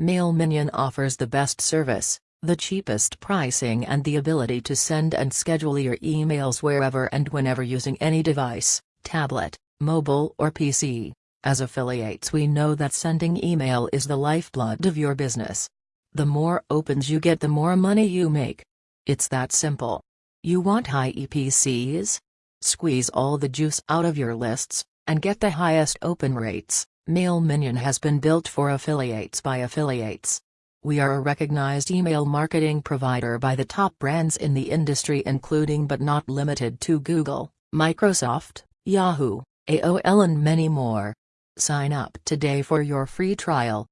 MailMinion offers the best service, the cheapest pricing and the ability to send and schedule your emails wherever and whenever using any device, tablet, mobile or PC. As affiliates we know that sending email is the lifeblood of your business. The more opens you get the more money you make. It's that simple. You want high EPCs? Squeeze all the juice out of your lists, and get the highest open rates. MailMinion has been built for affiliates by affiliates. We are a recognized email marketing provider by the top brands in the industry including but not limited to Google, Microsoft, Yahoo, AOL and many more. Sign up today for your free trial.